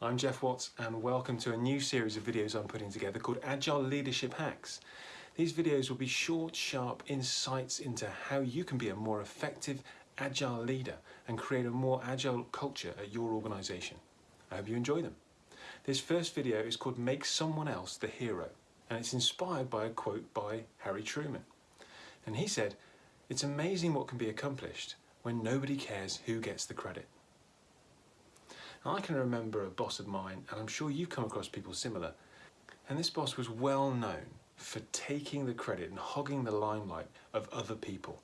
I'm Jeff Watts and welcome to a new series of videos I'm putting together called Agile Leadership Hacks. These videos will be short, sharp insights into how you can be a more effective agile leader and create a more agile culture at your organisation. I hope you enjoy them. This first video is called Make Someone Else the Hero and it's inspired by a quote by Harry Truman. And he said, it's amazing what can be accomplished when nobody cares who gets the credit. I can remember a boss of mine, and I'm sure you've come across people similar, and this boss was well known for taking the credit and hogging the limelight of other people.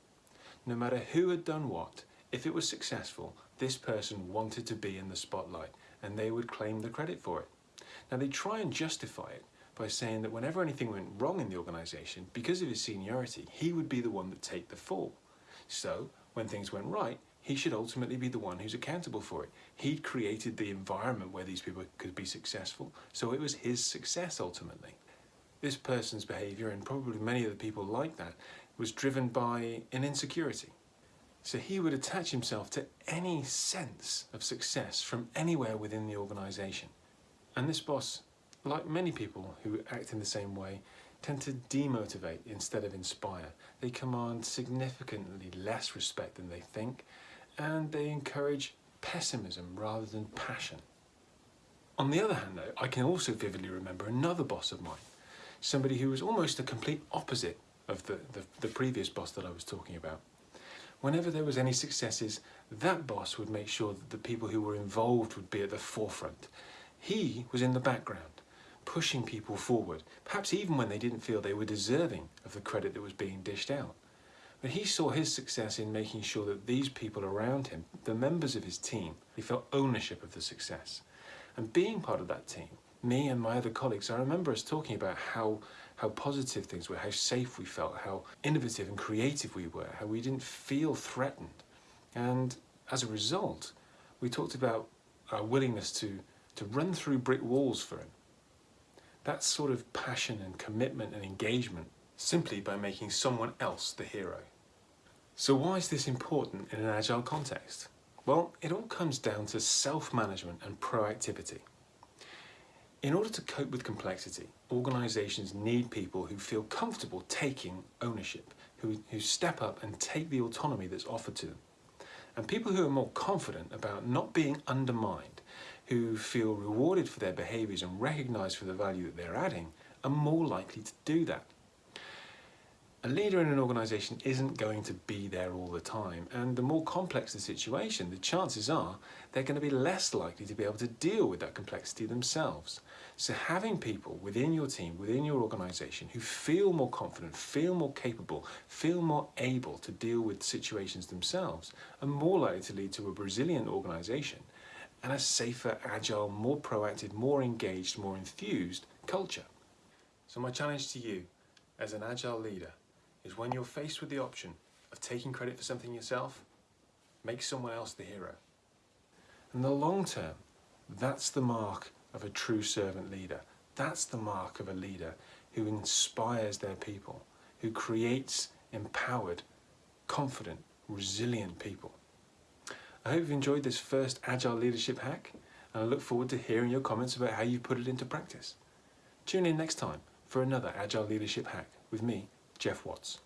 No matter who had done what, if it was successful, this person wanted to be in the spotlight and they would claim the credit for it. Now they try and justify it by saying that whenever anything went wrong in the organisation, because of his seniority, he would be the one that take the fall. So when things went right, he should ultimately be the one who's accountable for it. He created the environment where these people could be successful, so it was his success ultimately. This person's behaviour, and probably many of the people like that, was driven by an insecurity. So he would attach himself to any sense of success from anywhere within the organisation. And this boss, like many people who act in the same way, tend to demotivate instead of inspire. They command significantly less respect than they think and they encourage pessimism rather than passion. On the other hand though, I can also vividly remember another boss of mine, somebody who was almost the complete opposite of the, the, the previous boss that I was talking about. Whenever there was any successes, that boss would make sure that the people who were involved would be at the forefront. He was in the background, pushing people forward, perhaps even when they didn't feel they were deserving of the credit that was being dished out. But he saw his success in making sure that these people around him, the members of his team, he felt ownership of the success. And being part of that team, me and my other colleagues, I remember us talking about how, how positive things were, how safe we felt, how innovative and creative we were, how we didn't feel threatened. And as a result, we talked about our willingness to, to run through brick walls for him. That sort of passion and commitment and engagement simply by making someone else the hero. So why is this important in an agile context? Well, it all comes down to self-management and proactivity. In order to cope with complexity, organisations need people who feel comfortable taking ownership, who, who step up and take the autonomy that's offered to them. And people who are more confident about not being undermined, who feel rewarded for their behaviours and recognised for the value that they're adding, are more likely to do that. A leader in an organisation isn't going to be there all the time and the more complex the situation, the chances are they're going to be less likely to be able to deal with that complexity themselves. So having people within your team, within your organisation who feel more confident, feel more capable, feel more able to deal with situations themselves are more likely to lead to a resilient organisation and a safer, agile, more proactive, more engaged, more enthused culture. So my challenge to you as an agile leader is when you're faced with the option of taking credit for something yourself, make someone else the hero. In the long term, that's the mark of a true servant leader. That's the mark of a leader who inspires their people, who creates empowered, confident, resilient people. I hope you've enjoyed this first Agile Leadership Hack and I look forward to hearing your comments about how you put it into practice. Tune in next time for another Agile Leadership Hack with me, Jeff Watts.